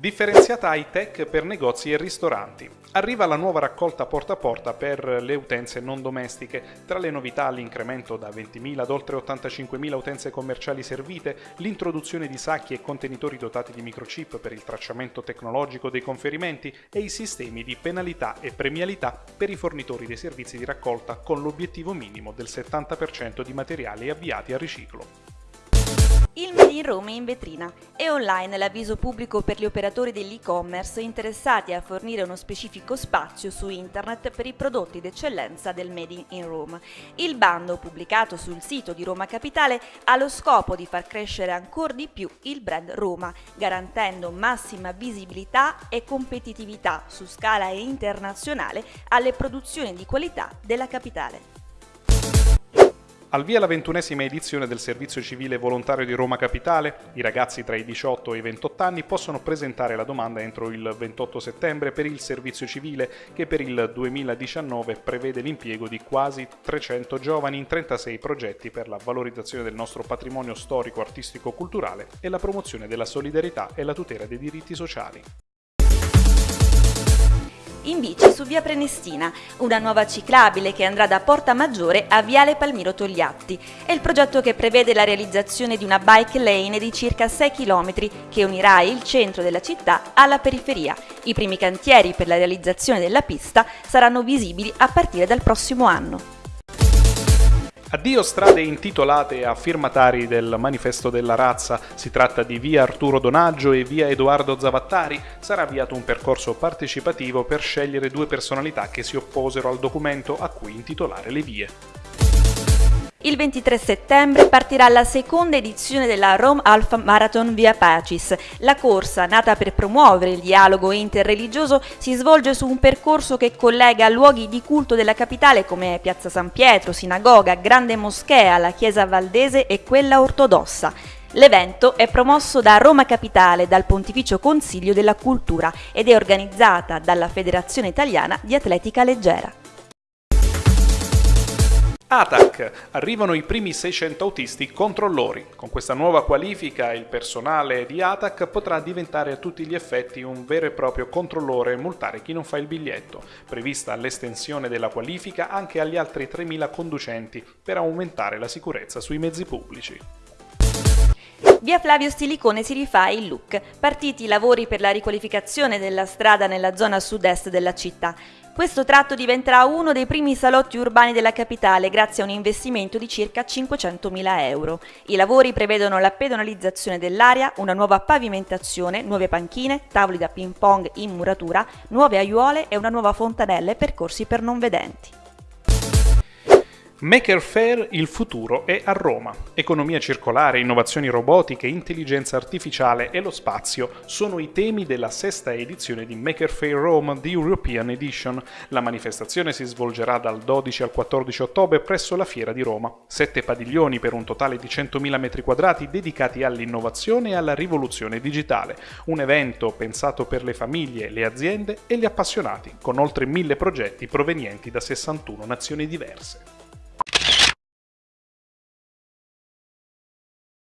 Differenziata high tech per negozi e ristoranti. Arriva la nuova raccolta porta a porta per le utenze non domestiche. Tra le novità l'incremento da 20.000 ad oltre 85.000 utenze commerciali servite, l'introduzione di sacchi e contenitori dotati di microchip per il tracciamento tecnologico dei conferimenti e i sistemi di penalità e premialità per i fornitori dei servizi di raccolta con l'obiettivo minimo del 70% di materiali avviati a riciclo. Il Made in Roma è in vetrina. È online l'avviso pubblico per gli operatori dell'e-commerce interessati a fornire uno specifico spazio su internet per i prodotti d'eccellenza del Made in Rome. Il bando, pubblicato sul sito di Roma Capitale, ha lo scopo di far crescere ancora di più il brand Roma, garantendo massima visibilità e competitività su scala internazionale alle produzioni di qualità della capitale. Al via la ventunesima edizione del Servizio Civile Volontario di Roma Capitale, i ragazzi tra i 18 e i 28 anni possono presentare la domanda entro il 28 settembre per il servizio civile che per il 2019 prevede l'impiego di quasi 300 giovani in 36 progetti per la valorizzazione del nostro patrimonio storico, artistico, culturale e la promozione della solidarietà e la tutela dei diritti sociali in bici su via Prenestina, una nuova ciclabile che andrà da Porta Maggiore a Viale Palmiro Togliatti. È il progetto che prevede la realizzazione di una bike lane di circa 6 km che unirà il centro della città alla periferia. I primi cantieri per la realizzazione della pista saranno visibili a partire dal prossimo anno. Addio strade intitolate a firmatari del Manifesto della Razza, si tratta di via Arturo Donaggio e via Edoardo Zavattari, sarà avviato un percorso partecipativo per scegliere due personalità che si opposero al documento a cui intitolare le vie. Il 23 settembre partirà la seconda edizione della Rome Alpha Marathon Via Pacis. La corsa, nata per promuovere il dialogo interreligioso, si svolge su un percorso che collega luoghi di culto della capitale come Piazza San Pietro, Sinagoga, Grande Moschea, la Chiesa Valdese e quella ortodossa. L'evento è promosso da Roma Capitale dal Pontificio Consiglio della Cultura ed è organizzata dalla Federazione Italiana di Atletica Leggera. ATAC. Arrivano i primi 600 autisti controllori. Con questa nuova qualifica il personale di ATAC potrà diventare a tutti gli effetti un vero e proprio controllore e multare chi non fa il biglietto. Prevista l'estensione della qualifica anche agli altri 3.000 conducenti per aumentare la sicurezza sui mezzi pubblici. Via Flavio Stilicone si rifà il look. Partiti i lavori per la riqualificazione della strada nella zona sud-est della città. Questo tratto diventerà uno dei primi salotti urbani della capitale grazie a un investimento di circa 500.000 euro. I lavori prevedono la pedonalizzazione dell'area, una nuova pavimentazione, nuove panchine, tavoli da ping pong in muratura, nuove aiuole e una nuova fontanella e percorsi per non vedenti. Maker Fair il futuro è a Roma. Economia circolare, innovazioni robotiche, intelligenza artificiale e lo spazio sono i temi della sesta edizione di Maker Fair Rome The European Edition. La manifestazione si svolgerà dal 12 al 14 ottobre presso la Fiera di Roma. Sette padiglioni per un totale di 100.000 m2 dedicati all'innovazione e alla rivoluzione digitale. Un evento pensato per le famiglie, le aziende e gli appassionati, con oltre 1000 progetti provenienti da 61 nazioni diverse.